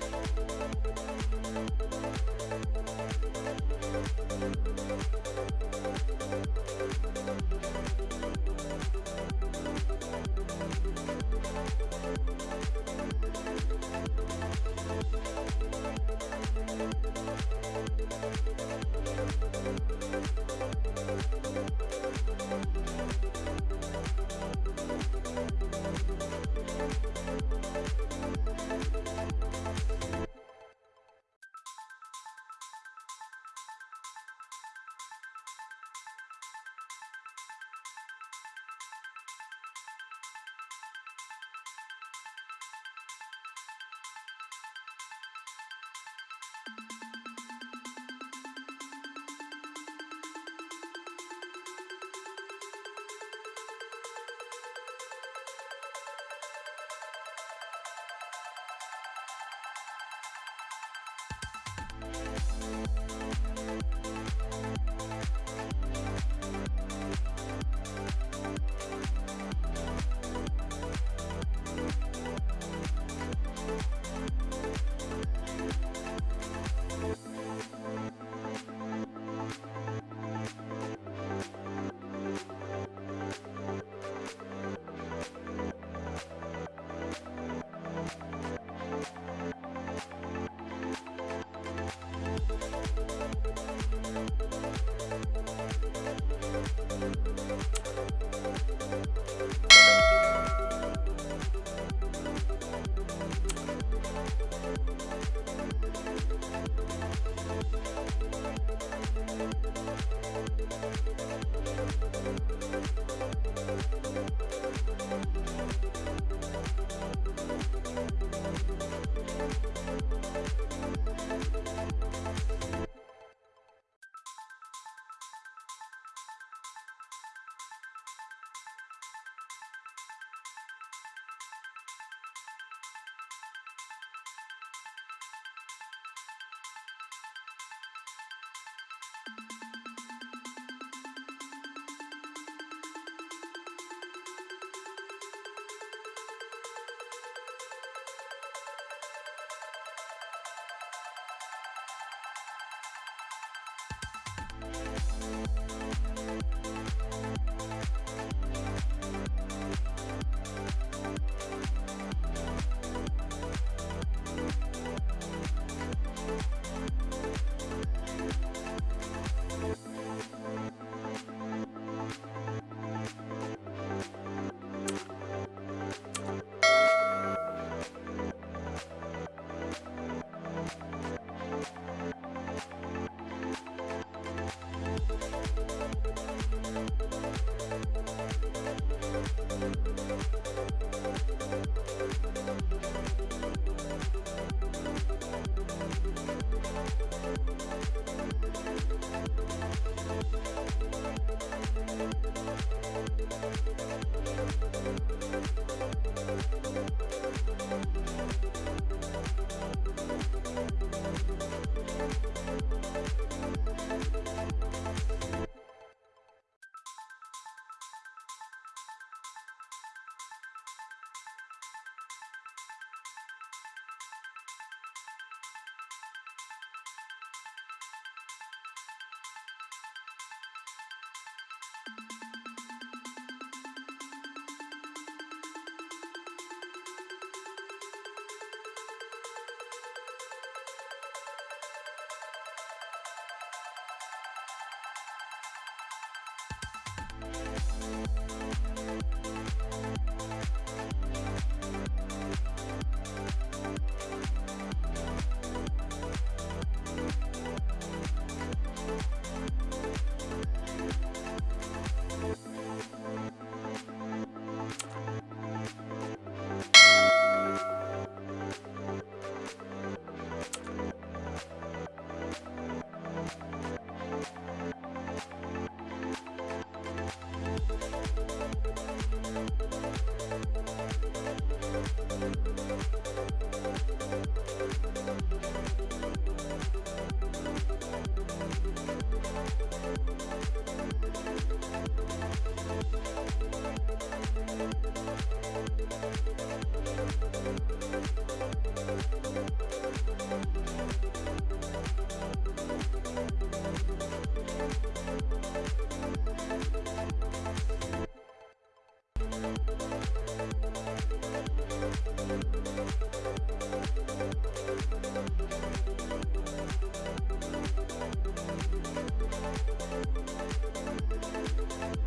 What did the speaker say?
We'll be. We'll be right back.